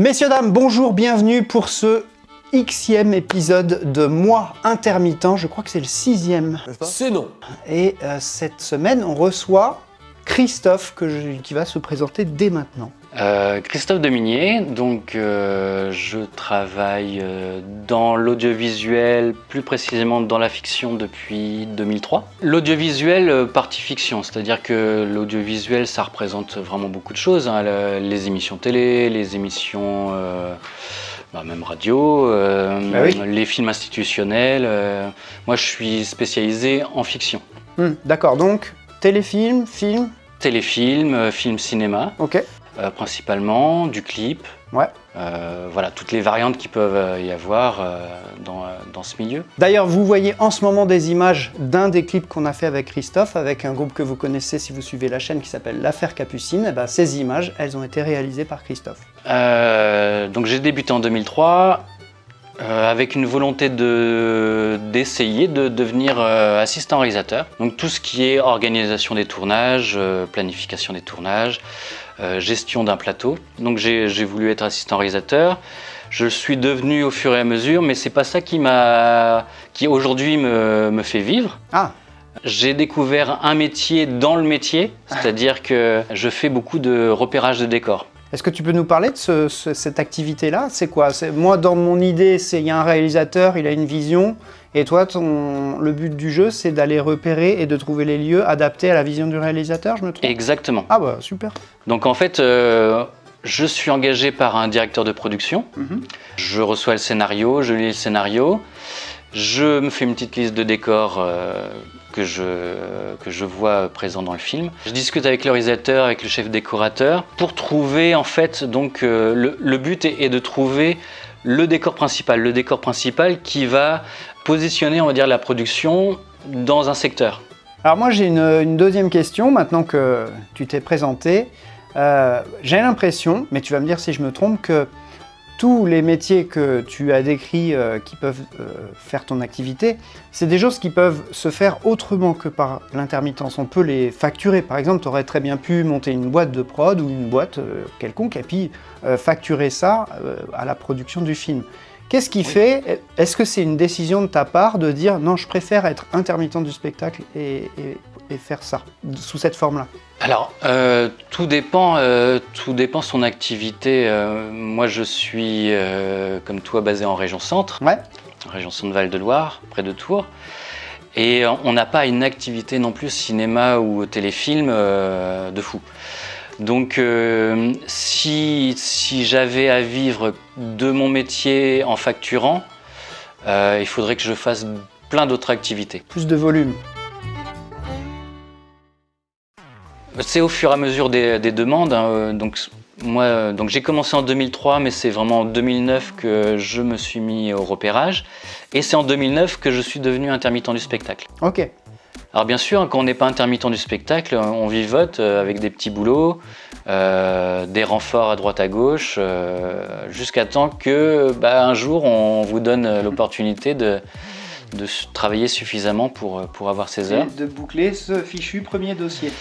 Messieurs, dames, bonjour, bienvenue pour ce xème épisode de Moi Intermittent. Je crois que c'est le sixième. C'est non. Et euh, cette semaine, on reçoit Christophe que je- qui va se présenter dès maintenant. Euh, Christophe Deminier, donc euh, je travaille euh, dans l'audiovisuel, plus précisément dans la fiction depuis 2003. L'audiovisuel, partie fiction, c'est-à-dire que l'audiovisuel, ça représente vraiment beaucoup de choses, hein, le- les émissions télé, les émissions euh, bah, même radio, euh, oui. les films institutionnels. euh, moi, je suis spécialisé en fiction. Hmm, D'accord, donc téléfilm, film, Téléfilm, euh, film cinéma. ok. Euh, principalement, du clip. Ouais. Euh, voilà, toutes les variantes qui peuvent euh, y avoir euh, dans, dans ce milieu. D'ailleurs, vous voyez en ce moment des images d'un des clips qu'on a fait avec Christophe, avec un groupe que vous connaissez si vous suivez la chaîne qui s'appelle L'Affaire Capucine. Eh ben, ces images, elles ont été réalisées par Christophe. Donc j'ai débuté en 2003 euh, avec une volonté de- d'essayer de, devenir euh, assistant réalisateur. Donc tout ce qui est organisation des tournages, euh, planification des tournages, gestion d'un plateau. Donc j'ai voulu être assistant réalisateur. Je le suis devenu au fur et à mesure, mais c'est pas ça qui m'a, qui aujourd'hui me, me fait vivre. Ah, J'ai découvert un métier dans le métier, c'est-à-dire que je fais beaucoup de repérage de décors. Est-ce que tu peux nous parler de ce- ce- cette activité-là? C'est quoi? Moi, dans mon idée, c'est il y a un réalisateur, il a une vision, et toi, ton, le but du jeu, c'est d'aller repérer et de trouver les lieux adaptés à la vision du réalisateur, je me trompe? Exactement. Ah bah, super. Donc en fait, euh, je suis engagé par un directeur de production. Mhm. Je reçois le scénario, je lis le scénario, je me fais une petite liste de décors euh, que, je, que je vois présents dans le film. Je discute avec le réalisateur, avec le chef décorateur, pour trouver en fait, donc euh, le, but est, est de trouver le décor principal, le décor principal qui va positionner, on va dire, la production dans un secteur. Alors moi, j'ai une, une deuxième question, maintenant que tu t'es présenté. Euh, j'ai l'impression, mais tu vas me dire si je me trompe, que tous les métiers que tu as décrits euh, qui peuvent euh, faire ton activité, c'est des choses qui peuvent se faire autrement que par l'intermittence. On peut les facturer. Par exemple, tu aurais très bien pu monter une boîte de prod ou une boîte euh, quelconque et puis facturer ça à la production du film. Qu'est-ce qui fait Est-ce que c'est une décision de ta part de dire non, je préfère être intermittent du spectacle et, et- et faire ça sous cette forme-là Alors, euh, tout dépend, euh, tout dépend son activité. Euh, moi, je suis, comme toi, basé en région centre, Ouais. région centre-Val de Loire, près de Tours. Et on n'a pas une activité non plus cinéma ou téléfilm de fou. Donc, euh, si, si j'avais à vivre de mon métier en facturant, euh, il faudrait que je fasse plein d'autres activités. Plus de volume. C'est au fur et à mesure des, des demandes. hein, euh, Donc, moi, euh, donc j'ai commencé en 2003, mais c'est vraiment en 2009 que je me suis mis au repérage. Et c'est en 2009 que je suis devenu intermittent du spectacle. Ok. Alors bien sûr, quand on n'est pas intermittent du spectacle, on vivote euh, avec des petits boulots, euh, des renforts à droite à gauche, euh, jusqu'à temps que bah, un jour on vous donne l'opportunité de, travailler suffisamment pour, pour avoir ces heures. de boucler ce fichu premier dossier.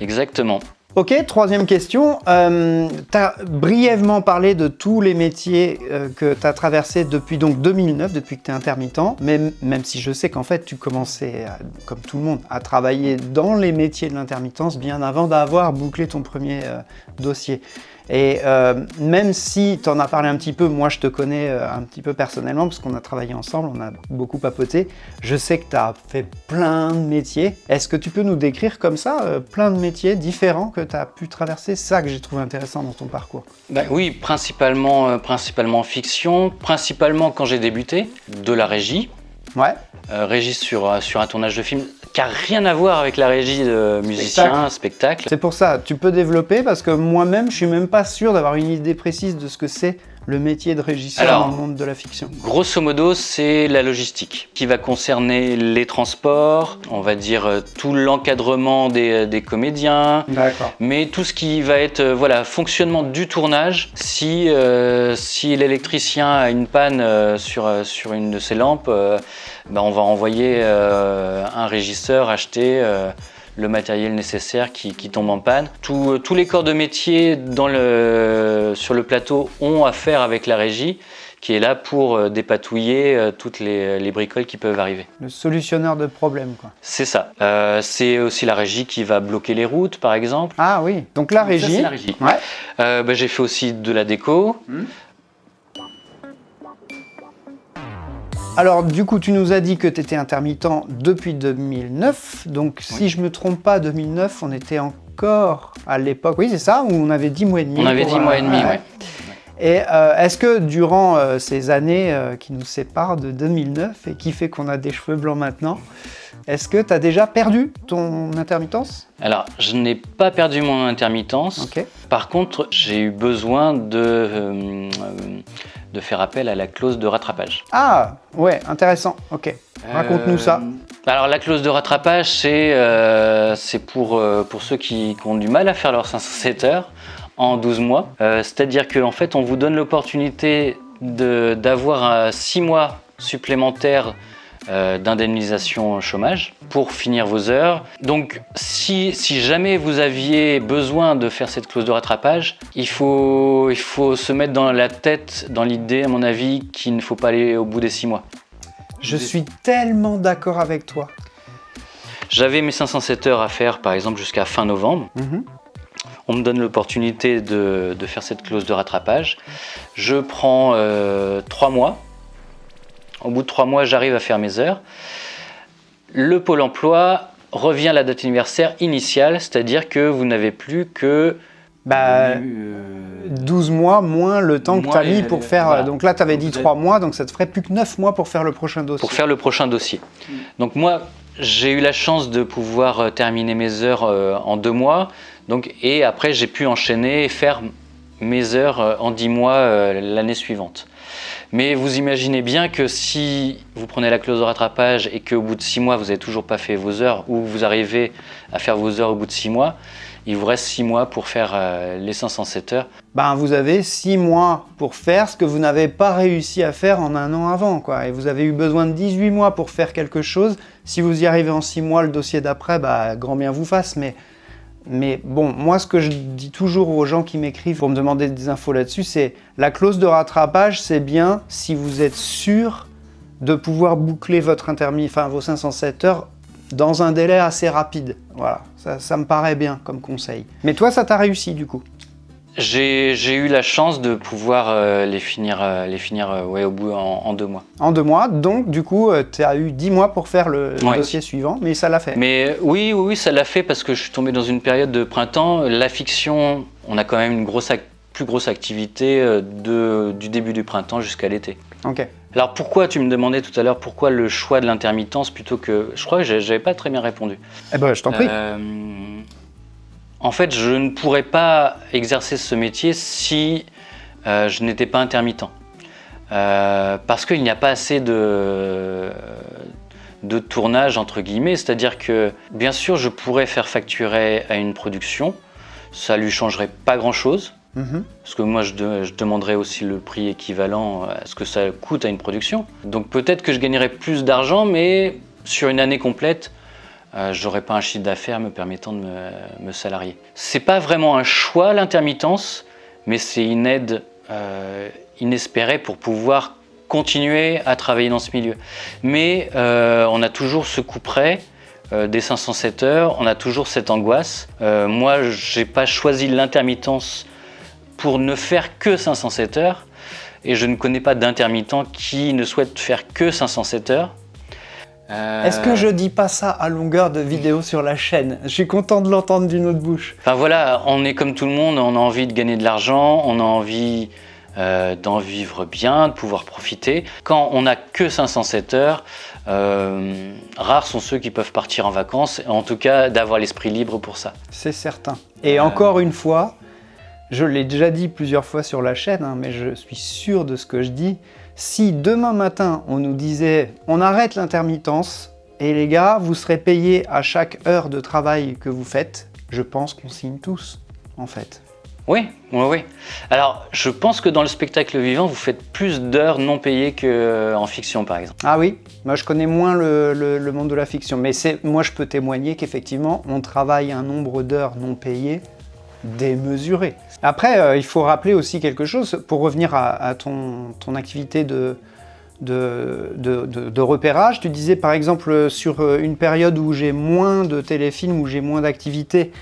Exactement. Ok, troisième question. Euh, tu as brièvement parlé de tous les métiers euh, que tu as traversés depuis donc 2009, depuis que tu es intermittent, mais même si je sais qu'en fait tu commençais, à- comme tout le monde, à travailler dans les métiers de l'intermittence bien avant d'avoir bouclé ton premier euh, dossier. Et euh, même si tu en as parlé un petit peu, moi je te connais euh, un petit peu personnellement parce qu'on a travaillé ensemble, on a beaucoup papoté. Je sais que tu as fait plein de métiers. Est-ce que tu peux nous décrire comme ça euh, plein de métiers différents que tu as pu traverser? Ça que j'ai trouvé intéressant dans ton parcours. Bah oui, principalement, euh, principalement fiction, principalement quand j'ai débuté, de la régie, Ouais. euh, régie sur, sur un tournage de film qui n'a rien à voir avec la régie de musicien, spectacle. C'est pour ça, tu peux développer parce que moi-même, je suis même pas sûr d'avoir une idée précise de ce que c'est le métier de régisseur Alors, dans le monde de la fiction. Grosso modo, c'est la logistique qui va concerner les transports, on va dire euh, tout l'encadrement des, des comédiens, mais tout ce qui va être euh, voilà fonctionnement du tournage. Si, euh, si l'électricien a une panne euh, sur, euh, sur une de ses lampes, euh, ben, on va envoyer euh, un régisseur acheter euh, le matériel nécessaire qui, tombe en panne. tous les corps de métier dans le, sur le plateau ont affaire avec la régie qui est là pour euh, dépatouiller euh, toutes les, bricoles qui peuvent arriver. Le solutionneur de problèmes, quoi. C'est ça. Euh, c'est aussi la régie qui va bloquer les routes, par exemple. Ah oui, donc la régie. la régie. Ouais. Bah, j'ai fait aussi de la déco. Hmm. Alors du coup, tu nous as dit que tu étais intermittent depuis 2009, donc si je me trompe pas, 2009, on était encore à l'époque, oui c'est ça, où on avait 10 mois et demi. On avait 10 mois et demi, oui. Et euh, est-ce que durant euh, ces années euh, qui nous séparent de 2009 et qui fait qu'on a des cheveux blancs maintenant, est-ce que tu as déjà perdu ton intermittence? Alors, je n'ai pas perdu mon intermittence. Par contre, j'ai eu besoin de, de faire appel à la clause de rattrapage. Ah, ouais, intéressant. Ok. Raconte-nous ça. Alors, la clause de rattrapage, c'est pour, pour ceux qui, qui, ont du mal à faire leurs 507 heures en 12 mois. Euh, c'est-à-dire qu'en fait, on vous donne l'opportunité d'avoir 6 mois supplémentaires euh, d'indemnisation chômage pour finir vos heures. Donc si, si, jamais vous aviez besoin de faire cette clause de rattrapage, il faut, il faut se mettre dans la tête, dans l'idée à mon avis, qu'il ne faut pas aller au bout des 6 mois. Je suis tellement d'accord avec toi. J'avais mes 507 heures à faire par exemple jusqu'à fin novembre. Mhm on me donne l'opportunité de, faire cette clause de rattrapage. Je prends euh, trois mois. Au bout de trois mois, j'arrive à faire mes heures. Le Pôle emploi revient à la date anniversaire initiale, c'est-à-dire que vous n'avez plus que... Bah, 12 mois moins le temps que tu as mis pour faire... Donc là, tu avais dit 3 mois, donc ça te ferait plus que 9 mois pour faire le prochain dossier. Pour faire le prochain dossier. Donc moi, j'ai eu la chance de pouvoir euh, terminer mes heures euh, en deux mois. Donc, et après, j'ai pu enchaîner et faire mes heures euh, en 10 mois euh, l'année suivante. Mais vous imaginez bien que si vous prenez la clause de rattrapage et qu'au bout de 6 mois, vous n'avez toujours pas fait vos heures ou vous arrivez à faire vos heures au bout de 6 mois, il vous reste 6 mois pour faire euh, les 507 heures. Ben, vous avez 6 mois pour faire ce que vous n'avez pas réussi à faire en un an avant. Quoi. Et vous avez eu besoin de 18 mois pour faire quelque chose. Si vous y arrivez en 6 mois, le dossier d'après, bah, grand bien vous fasse. Mais mais bon, moi ce que je dis toujours aux gens qui m'écrivent pour me demander des infos là-dessus, c'est la clause de rattrapage, c'est bien si vous êtes sûr de pouvoir boucler votre intermis, enfin vos 507 heures dans un délai assez rapide. Voilà, ça, ça me paraît bien comme conseil. Mais toi, ça t'a réussi du coup? J'ai eu la chance de pouvoir euh, les finir, euh, les finir euh, ouais, au bout en, deux mois. En deux mois, donc du coup, tu as eu dix mois pour faire le dossier suivant, mais ça l'a fait. Mais oui, oui, oui ça l'a fait parce que je suis tombé dans une période de printemps. La fiction, on a quand même une grosse plus grosse activité de, du début du printemps jusqu'à l'été. Ok. Alors pourquoi, tu me demandais tout à l'heure, pourquoi le choix de l'intermittence plutôt que... Je crois que j'avais pas très bien répondu. Eh ben, je t'en prie. En fait, je ne pourrais pas exercer ce métier si euh, je n'étais pas intermittent. Euh, parce qu'il n'y a pas assez de, de tournage, entre guillemets. C'est-à-dire que, bien sûr, je pourrais faire facturer à une production. Ça lui changerait pas grand-chose. Mhm. Parce que moi, je, je, demanderais aussi le prix équivalent à ce que ça coûte à une production. Donc peut-être que je gagnerais plus d'argent, mais sur une année complète, euh, j'aurais pas un chiffre d'affaires me permettant de me, me salarier. C'est pas vraiment un choix l'intermittence, mais c'est une aide euh, inespérée pour pouvoir continuer à travailler dans ce milieu. Mais euh, on a toujours ce coup près des 507 heures, on a toujours cette angoisse. moi, j'ai pas choisi l'intermittence pour ne faire que 507 heures, et je ne connais pas d'intermittent qui ne souhaite faire que 507 heures. Euh, Est-ce que je dis pas ça à longueur de vidéo sur la chaîne? Je suis content de l'entendre d'une autre bouche. Enfin voilà, on est comme tout le monde, on a envie de gagner de l'argent, on a envie euh, d'en vivre bien, de pouvoir profiter. Quand on n'a que 507 heures, euh, rares sont ceux qui peuvent partir en vacances, en tout cas d'avoir l'esprit libre pour ça. C'est certain. Et encore une fois, je l'ai déjà dit plusieurs fois sur la chaîne, hein, mais je suis sûr de ce que je dis, si demain matin, on nous disait « on arrête l'intermittence et les gars, vous serez payés à chaque heure de travail que vous faites », je pense qu'on signe tous, en fait. Oui, oui, oui. Alors, je pense que dans le spectacle vivant, vous faites plus d'heures non payées qu'en fiction, par exemple. Ah oui Moi, je connais moins le, monde de la fiction, mais moi, je peux témoigner qu'effectivement, on travaille un nombre d'heures non payées démesuré. Après, euh, il faut rappeler aussi quelque chose, pour revenir à, ton, activité de, repérage. Tu disais par exemple sur euh, une période où j'ai moins de téléfilms, où j'ai moins d'activités,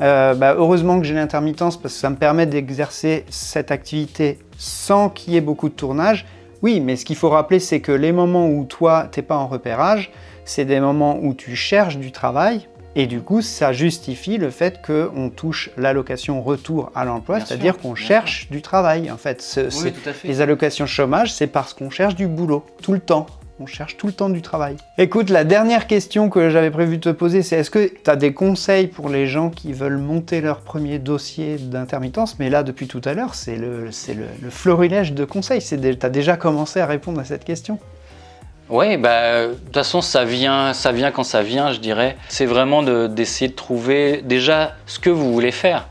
euh, bah, heureusement que j'ai l'intermittence parce que ça me permet d'exercer cette activité sans qu'il y ait beaucoup de tournage. Oui, mais ce qu'il faut rappeler, c'est que les moments où toi, t'es pas en repérage, c'est des moments où tu cherches du travail, et du coup, ça justifie le fait qu'on touche l'allocation retour à l'emploi, c'est-à-dire qu'on cherche du travail. En fait, les allocations chômage, c'est parce qu'on cherche du boulot, tout le temps. On cherche tout le temps du travail. Écoute, la dernière question que j'avais prévu de te poser, c'est est-ce que tu as des conseils pour les gens qui veulent monter leur premier dossier d'intermittence? Mais là, depuis tout à l'heure, c'est le, le, florilège de conseils. Tu as déjà commencé à répondre à cette question? Oui, bah, de toute façon, ça vient, ça vient quand ça vient, je dirais. C'est vraiment d'essayer de, trouver déjà ce que vous voulez faire.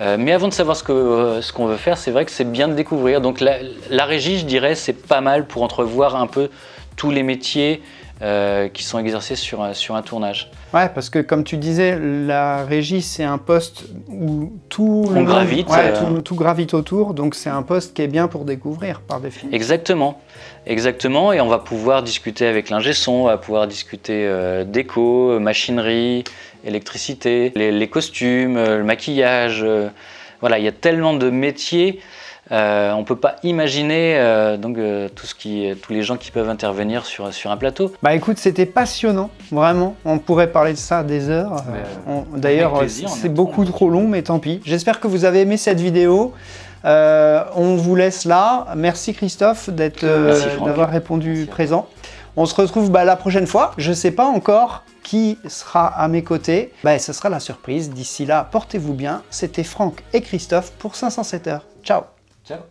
Euh, mais avant de savoir ce euh, qu'on ce qu'on veut faire, c'est vrai que c'est bien de découvrir. Donc la, la régie, je dirais, c'est pas mal pour entrevoir un peu tous les métiers euh, qui sont exercés sur, sur un tournage. Ouais, parce que comme tu disais, la régie, c'est un poste où tout, On gravite, euh. tout, gravite autour, donc c'est un poste qui est bien pour découvrir par définition. Exactement, exactement, et on va pouvoir discuter avec l'ingé son, on va pouvoir discuter euh, déco, machinerie, électricité, les, les costumes, le maquillage, voilà, il y a tellement de métiers euh, on ne peut pas imaginer euh, donc, euh, tout ce qui, tous les gens qui peuvent intervenir sur, sur un plateau. Bah écoute, c'était passionnant, vraiment. On pourrait parler de ça des heures. D'ailleurs, c'est beaucoup trop long, mais tant pis. J'espère que vous avez aimé cette vidéo. on vous laisse là. Merci Christophe d'avoir répondu présent. On se retrouve bah, la prochaine fois. Je ne sais pas encore qui sera à mes côtés. Bah, ce sera la surprise. D'ici là, portez-vous bien. C'était Franck et Christophe pour 507 heures. Ciao Ciao